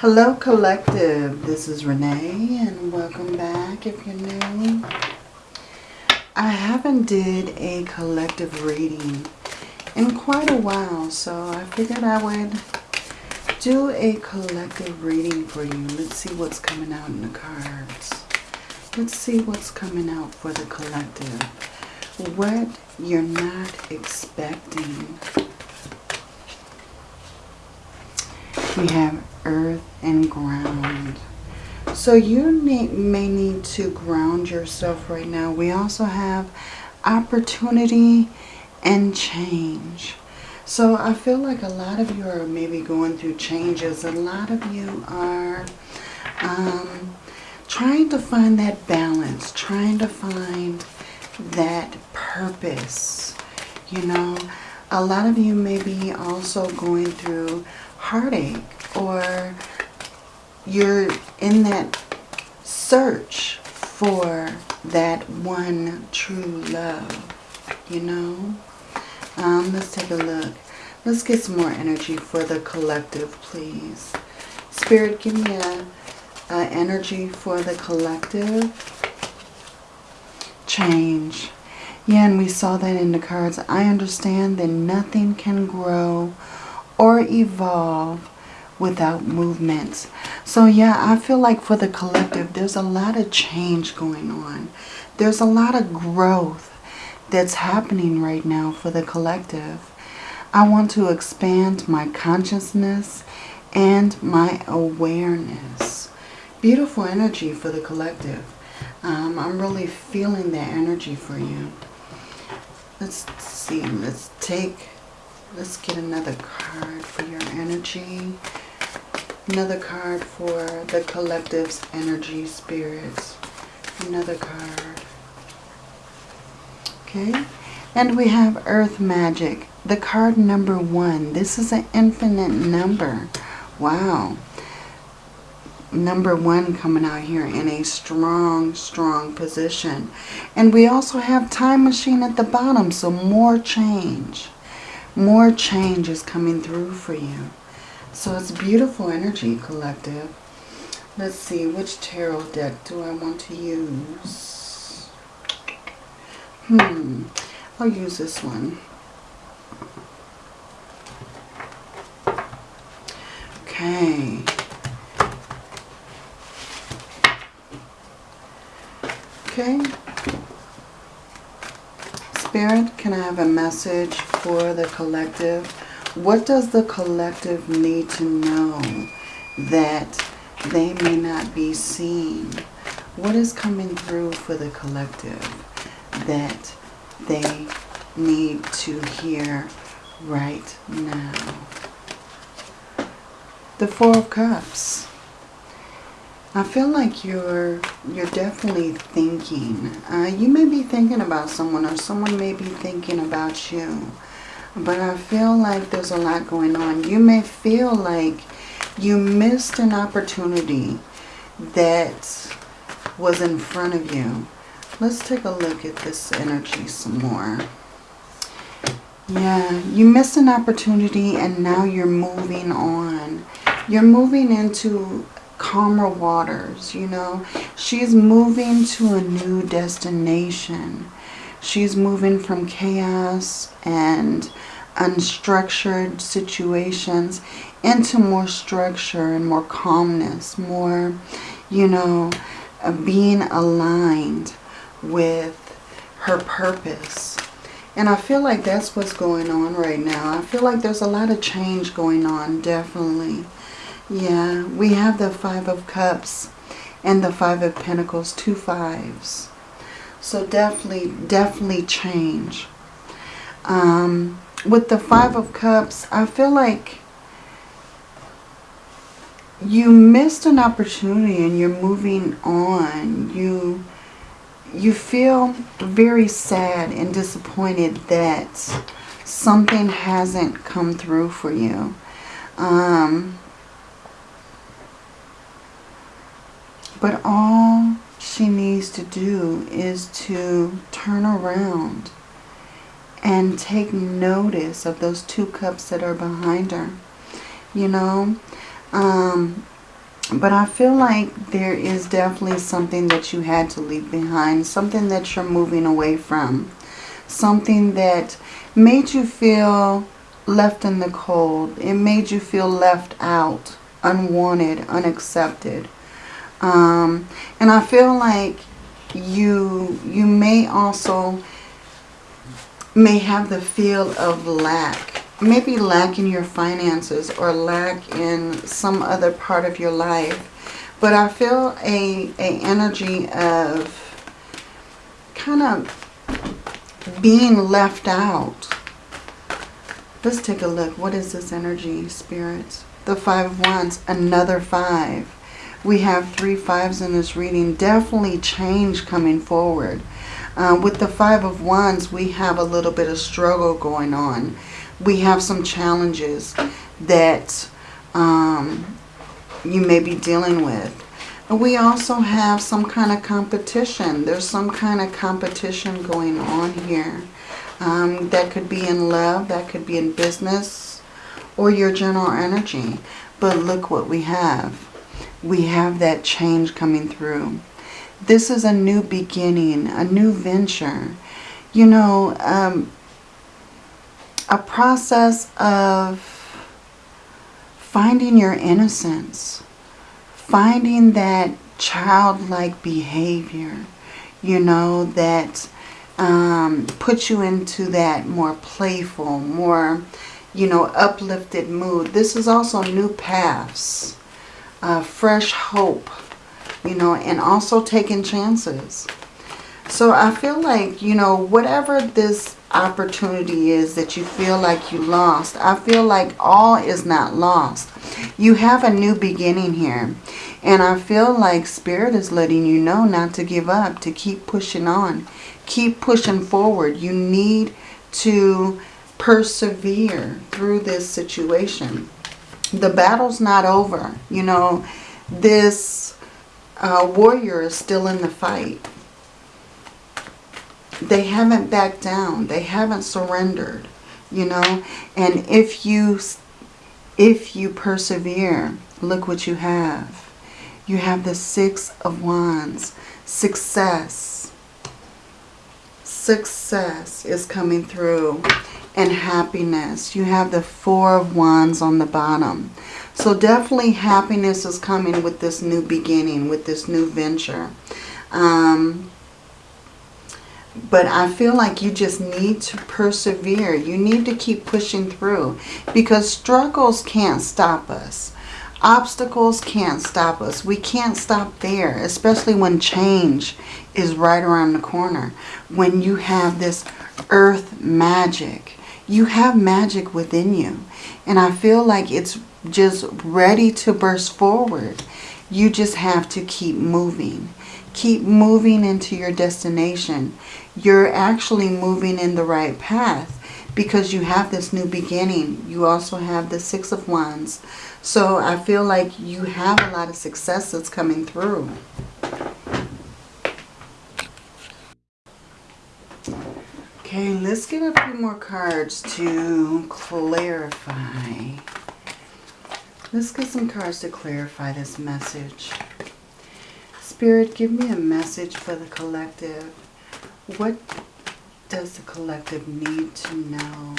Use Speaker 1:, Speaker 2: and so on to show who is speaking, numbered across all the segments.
Speaker 1: Hello Collective, this is Renee and welcome back if you're new. I haven't did a collective reading in quite a while so I figured I would do a collective reading for you. Let's see what's coming out in the cards. Let's see what's coming out for the collective. What you're not expecting. We have earth and ground. So you may need to ground yourself right now. We also have opportunity and change. So I feel like a lot of you are maybe going through changes. A lot of you are um, trying to find that balance, trying to find that purpose. You know, a lot of you may be also going through heartache or you're in that search for that one true love, you know. Um, let's take a look. Let's get some more energy for the collective, please. Spirit, give me a, a energy for the collective. Change. Yeah, and we saw that in the cards. I understand that nothing can grow or evolve without movements. So yeah, I feel like for the collective, there's a lot of change going on. There's a lot of growth that's happening right now for the collective. I want to expand my consciousness and my awareness. Beautiful energy for the collective. Um, I'm really feeling that energy for you. Let's see. Let's take Let's get another card for your energy. Another card for the collective's energy spirits. Another card. Okay. And we have Earth Magic. The card number one. This is an infinite number. Wow. Number one coming out here in a strong, strong position. And we also have Time Machine at the bottom. So more change more change is coming through for you. So it's beautiful energy, collective. Let's see, which tarot deck do I want to use? Hmm, I'll use this one. Okay. Okay. Spirit, can I have a message for the collective? What does the collective need to know that they may not be seen? What is coming through for the collective that they need to hear right now? The Four of Cups. I feel like you're you're definitely thinking. Uh, you may be thinking about someone or someone may be thinking about you. But I feel like there's a lot going on. You may feel like you missed an opportunity that was in front of you. Let's take a look at this energy some more. Yeah, you missed an opportunity and now you're moving on. You're moving into calmer waters, you know. She's moving to a new destination. She's moving from chaos and unstructured situations into more structure and more calmness, more, you know, uh, being aligned with her purpose. And I feel like that's what's going on right now. I feel like there's a lot of change going on, definitely. Yeah, we have the Five of Cups and the Five of Pentacles, two fives. So definitely, definitely change. Um, with the Five of Cups, I feel like you missed an opportunity and you're moving on. You you feel very sad and disappointed that something hasn't come through for you. Um, But all she needs to do is to turn around and take notice of those two cups that are behind her. You know, um, But I feel like there is definitely something that you had to leave behind. Something that you're moving away from. Something that made you feel left in the cold. It made you feel left out, unwanted, unaccepted. Um, and I feel like you you may also may have the feel of lack. Maybe lack in your finances or lack in some other part of your life. But I feel a, a energy of kind of being left out. Let's take a look. What is this energy, spirits? The Five of Wands, another five. We have three fives in this reading. Definitely change coming forward. Uh, with the Five of Wands, we have a little bit of struggle going on. We have some challenges that um, you may be dealing with. We also have some kind of competition. There's some kind of competition going on here. Um, that could be in love, that could be in business, or your general energy. But look what we have. We have that change coming through. This is a new beginning, a new venture. You know, um, a process of finding your innocence, finding that childlike behavior, you know, that um, puts you into that more playful, more, you know, uplifted mood. This is also new paths, uh, fresh hope, you know, and also taking chances. So I feel like, you know, whatever this opportunity is that you feel like you lost, I feel like all is not lost. You have a new beginning here. And I feel like Spirit is letting you know not to give up, to keep pushing on. Keep pushing forward. You need to persevere through this situation. The battle's not over. You know, this uh, warrior is still in the fight. They haven't backed down. They haven't surrendered, you know. And if you, if you persevere, look what you have. You have the Six of Wands. Success. Success is coming through. And happiness. You have the Four of Wands on the bottom. So definitely happiness is coming with this new beginning, with this new venture. Um, but I feel like you just need to persevere. You need to keep pushing through because struggles can't stop us. Obstacles can't stop us. We can't stop there, especially when change is right around the corner. When you have this earth magic. You have magic within you. And I feel like it's just ready to burst forward. You just have to keep moving. Keep moving into your destination. You're actually moving in the right path because you have this new beginning. You also have the Six of Wands. So I feel like you have a lot of success that's coming through. Okay, let's get a few more cards to clarify. Let's get some cards to clarify this message. Spirit, give me a message for the collective. What does the collective need to know?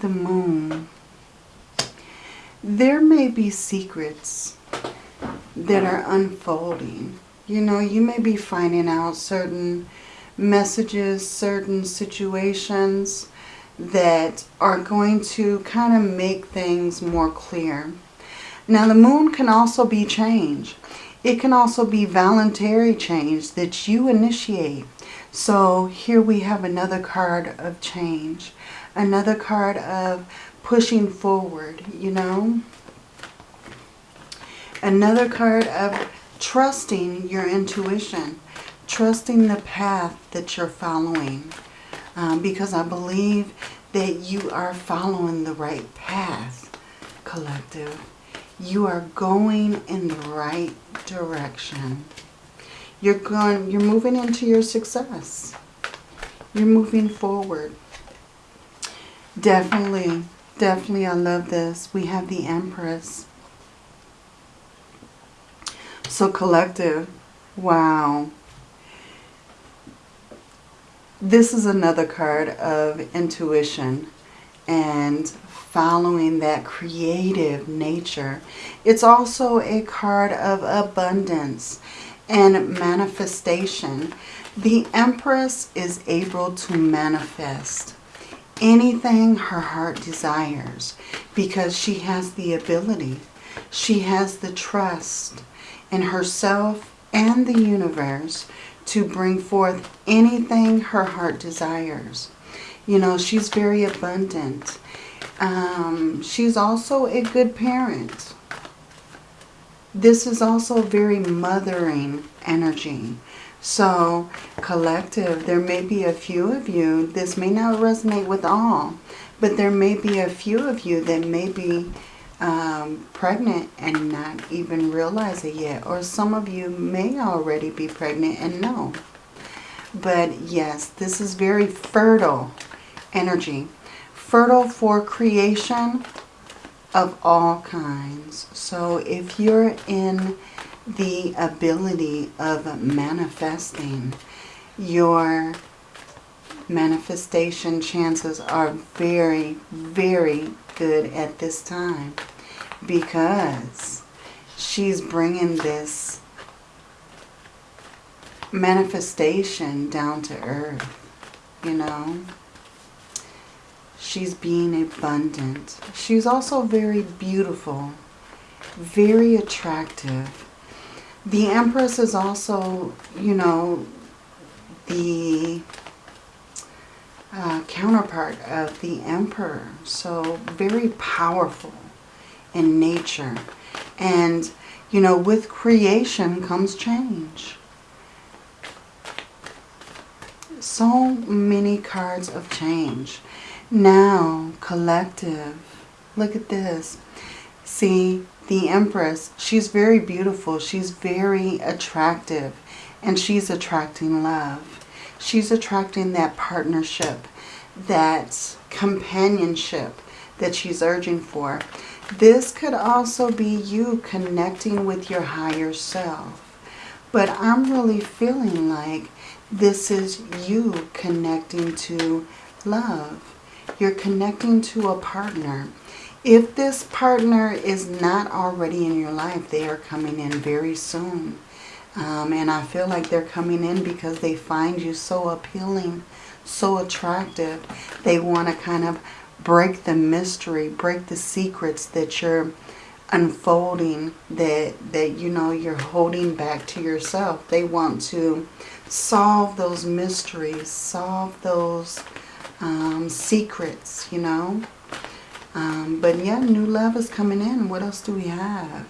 Speaker 1: The moon. There may be secrets that are unfolding. You know, you may be finding out certain messages, certain situations that are going to kind of make things more clear. Now the moon can also be change. It can also be voluntary change that you initiate. So here we have another card of change. Another card of pushing forward, you know. Another card of trusting your intuition. Trusting the path that you're following um, because I believe that you are following the right path, collective. You are going in the right direction. You're going you're moving into your success. You're moving forward. Definitely, definitely I love this. We have the Empress. So collective, wow. This is another card of intuition and following that creative nature. It's also a card of abundance and manifestation. The Empress is able to manifest anything her heart desires because she has the ability. She has the trust in herself and the universe to bring forth anything her heart desires. You know, she's very abundant. Um, she's also a good parent. This is also very mothering energy. So, collective, there may be a few of you, this may not resonate with all, but there may be a few of you that may be um, pregnant and not even realize it yet. Or some of you may already be pregnant and know. But yes, this is very fertile energy. Fertile for creation of all kinds. So if you're in the ability of manifesting, your manifestation chances are very, very good at this time because she's bringing this manifestation down to earth, you know. She's being abundant. She's also very beautiful, very attractive. The Empress is also, you know, the uh, counterpart of the Emperor. So very powerful in nature. And, you know, with creation comes change. So many cards of change. Now, collective. Look at this. See, the Empress, she's very beautiful. She's very attractive. And she's attracting love. She's attracting that partnership, that companionship that she's urging for. This could also be you connecting with your higher self. But I'm really feeling like this is you connecting to love. You're connecting to a partner. If this partner is not already in your life, they are coming in very soon. Um, and I feel like they're coming in because they find you so appealing, so attractive. They want to kind of break the mystery, break the secrets that you're unfolding that that you know you're holding back to yourself. They want to solve those mysteries, solve those um, secrets, you know. Um, but yeah, new love is coming in. What else do we have?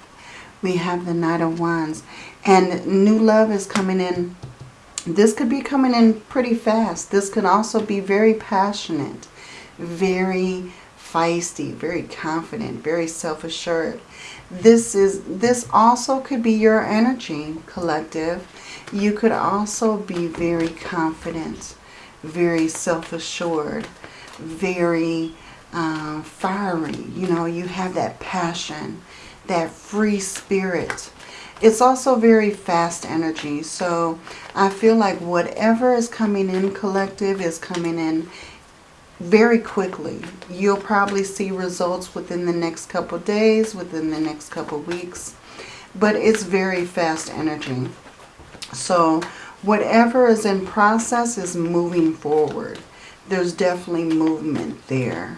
Speaker 1: We have the Knight of Wands. And new love is coming in. This could be coming in pretty fast. This could also be very passionate very feisty, very confident, very self-assured. This is this also could be your energy, collective. You could also be very confident, very self-assured, very uh, fiery. You know, you have that passion, that free spirit. It's also very fast energy. So I feel like whatever is coming in collective is coming in very quickly. You'll probably see results within the next couple days, within the next couple weeks. But it's very fast energy. So whatever is in process is moving forward. There's definitely movement there.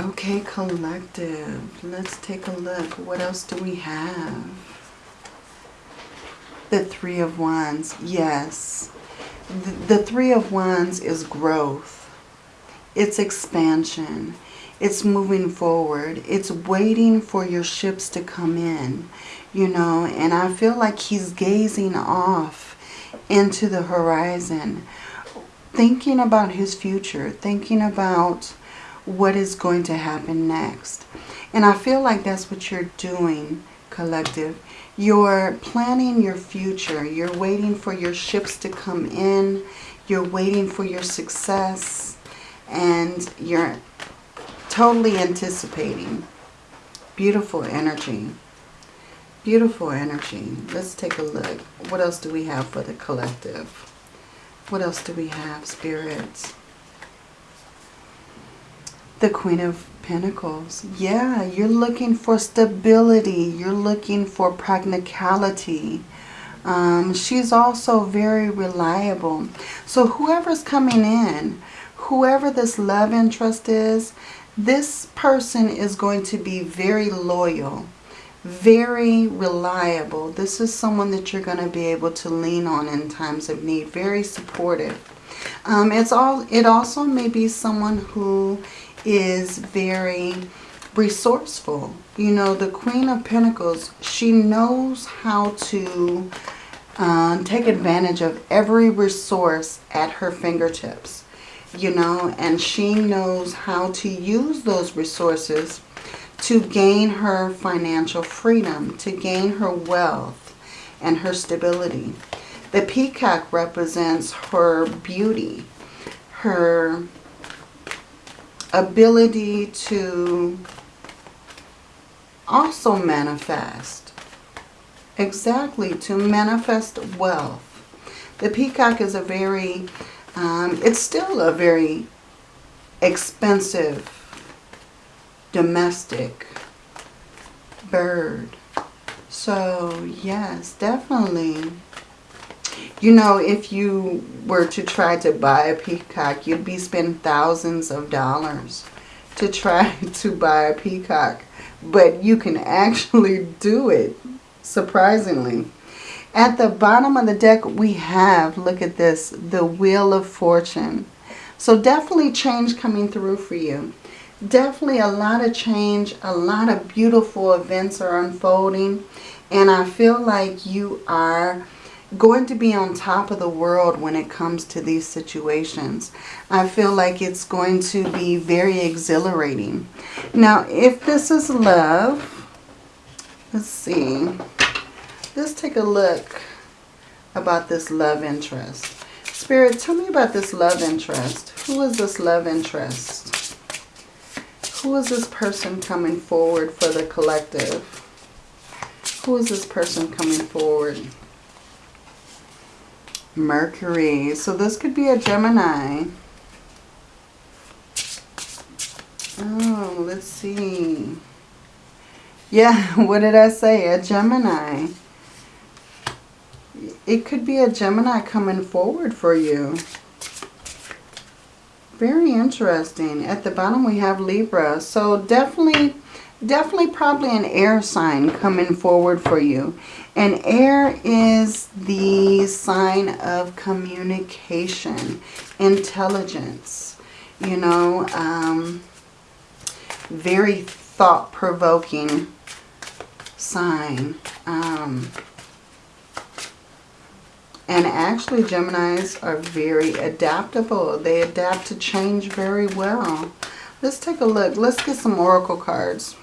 Speaker 1: Okay, collective. Let's take a look. What else do we have? The Three of Wands. Yes the Three of Wands is growth. It's expansion. It's moving forward. It's waiting for your ships to come in, you know. And I feel like he's gazing off into the horizon, thinking about his future, thinking about what is going to happen next. And I feel like that's what you're doing, collective. You're planning your future. You're waiting for your ships to come in. You're waiting for your success. And you're totally anticipating. Beautiful energy. Beautiful energy. Let's take a look. What else do we have for the collective? What else do we have, spirits? The Queen of Pentacles. Yeah, you're looking for stability. You're looking for practicality. Um, she's also very reliable. So whoever's coming in, whoever this love interest is, this person is going to be very loyal, very reliable. This is someone that you're going to be able to lean on in times of need. Very supportive. Um, it's all. It also may be someone who is very resourceful. You know, the Queen of Pentacles, she knows how to uh, take advantage of every resource at her fingertips. You know, and she knows how to use those resources to gain her financial freedom, to gain her wealth and her stability. The peacock represents her beauty, her ability to also manifest. Exactly, to manifest wealth. The peacock is a very, um, it's still a very expensive domestic bird. So, yes, definitely. You know, if you were to try to buy a peacock, you'd be spending thousands of dollars to try to buy a peacock but you can actually do it, surprisingly. At the bottom of the deck, we have, look at this, the Wheel of Fortune. So definitely change coming through for you. Definitely a lot of change, a lot of beautiful events are unfolding. And I feel like you are going to be on top of the world when it comes to these situations. I feel like it's going to be very exhilarating. Now, if this is love, let's see. Let's take a look about this love interest. Spirit, tell me about this love interest. Who is this love interest? Who is this person coming forward for the collective? Who is this person coming forward? Mercury. So this could be a Gemini. Oh, let's see. Yeah, what did I say? A Gemini. It could be a Gemini coming forward for you. Very interesting. At the bottom we have Libra. So definitely, definitely probably an air sign coming forward for you. And air is the sign of communication, intelligence, you know, um, very thought-provoking sign. Um, and actually Geminis are very adaptable. They adapt to change very well. Let's take a look. Let's get some oracle cards.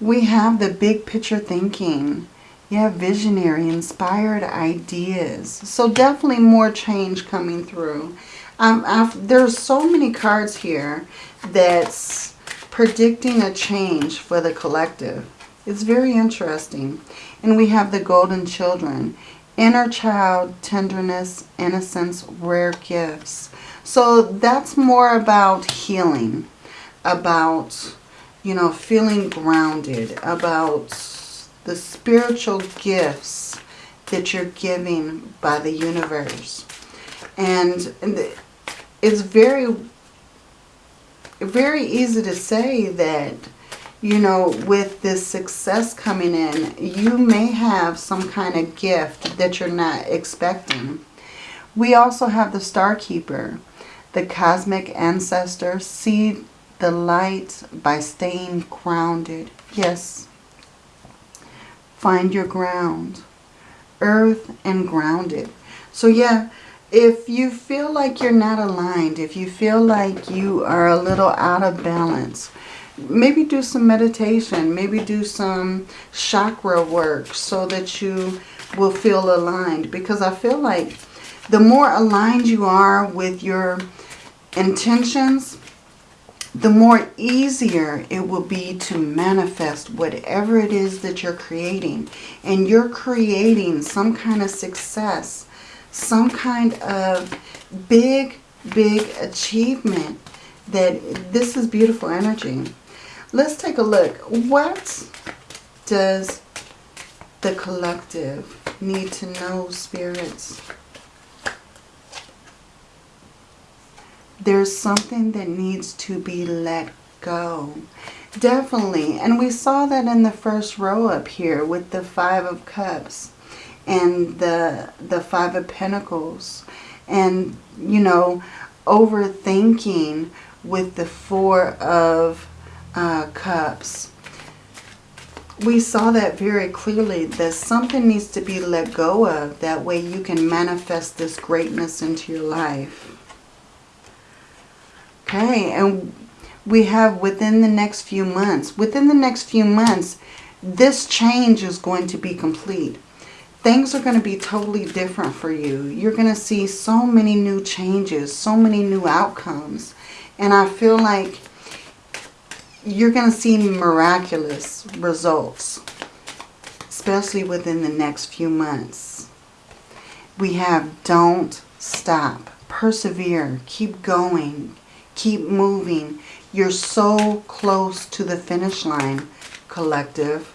Speaker 1: We have the big picture thinking. Have visionary, inspired ideas. So definitely more change coming through. Um, there's so many cards here that's predicting a change for the collective. It's very interesting. And we have the golden children. Inner child, tenderness, innocence, rare gifts. So that's more about healing, about you know, feeling grounded, about the spiritual gifts that you're giving by the universe. And, it's very, very easy to say that, you know, with this success coming in, you may have some kind of gift that you're not expecting. We also have the Star Keeper, the cosmic ancestor, See the light by staying grounded. Yes. Find your ground. Earth and grounded. So yeah, if you feel like you're not aligned, if you feel like you are a little out of balance, maybe do some meditation, maybe do some chakra work so that you will feel aligned. Because I feel like the more aligned you are with your intentions, the more easier it will be to manifest whatever it is that you're creating. And you're creating some kind of success, some kind of big, big achievement that this is beautiful energy. Let's take a look. What does the collective need to know, spirits? There's something that needs to be let go. Definitely. And we saw that in the first row up here with the Five of Cups and the, the Five of Pentacles. And, you know, overthinking with the Four of uh, Cups. We saw that very clearly that something needs to be let go of. That way you can manifest this greatness into your life. Okay, and we have within the next few months, within the next few months, this change is going to be complete. Things are going to be totally different for you. You're going to see so many new changes, so many new outcomes. And I feel like you're going to see miraculous results, especially within the next few months. We have don't stop, persevere, keep going, Keep moving. You're so close to the finish line, collective.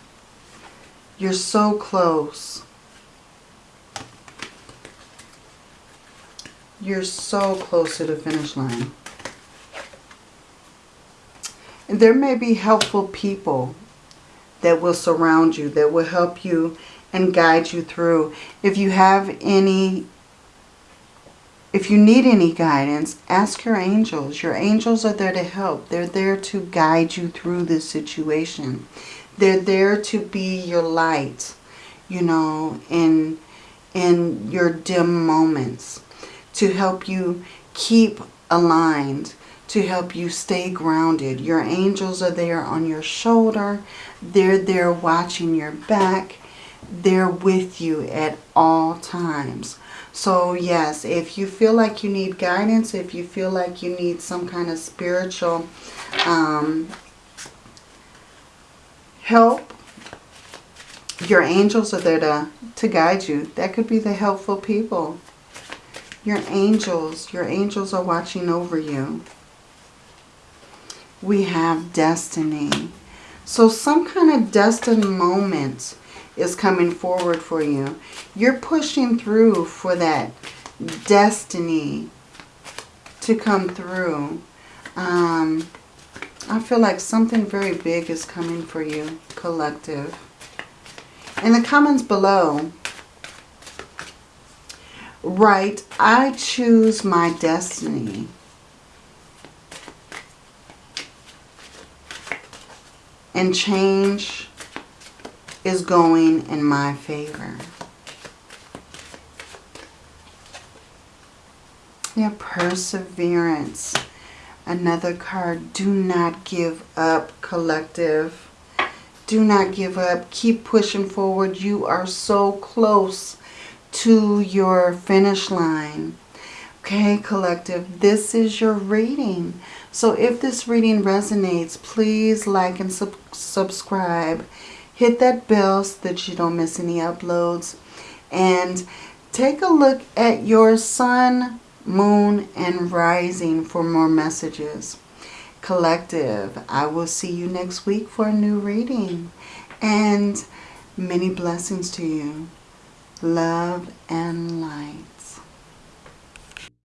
Speaker 1: You're so close. You're so close to the finish line. And there may be helpful people that will surround you, that will help you and guide you through. If you have any if you need any guidance, ask your angels. Your angels are there to help. They're there to guide you through this situation. They're there to be your light, you know, in, in your dim moments. To help you keep aligned. To help you stay grounded. Your angels are there on your shoulder. They're there watching your back. They're with you at all times. So yes, if you feel like you need guidance, if you feel like you need some kind of spiritual um, help, your angels are there to, to guide you. That could be the helpful people. Your angels, your angels are watching over you. We have destiny. So some kind of destined moment is coming forward for you. You're pushing through for that destiny to come through. Um, I feel like something very big is coming for you, collective. In the comments below, write, I choose my destiny. And change is going in my favor. Yeah, perseverance. Another card. Do not give up, collective. Do not give up. Keep pushing forward. You are so close to your finish line. Okay, collective, this is your reading. So if this reading resonates, please like and sub subscribe hit that bell so that you don't miss any uploads. And take a look at your sun, moon, and rising for more messages. Collective, I will see you next week for a new reading. And many blessings to you. Love and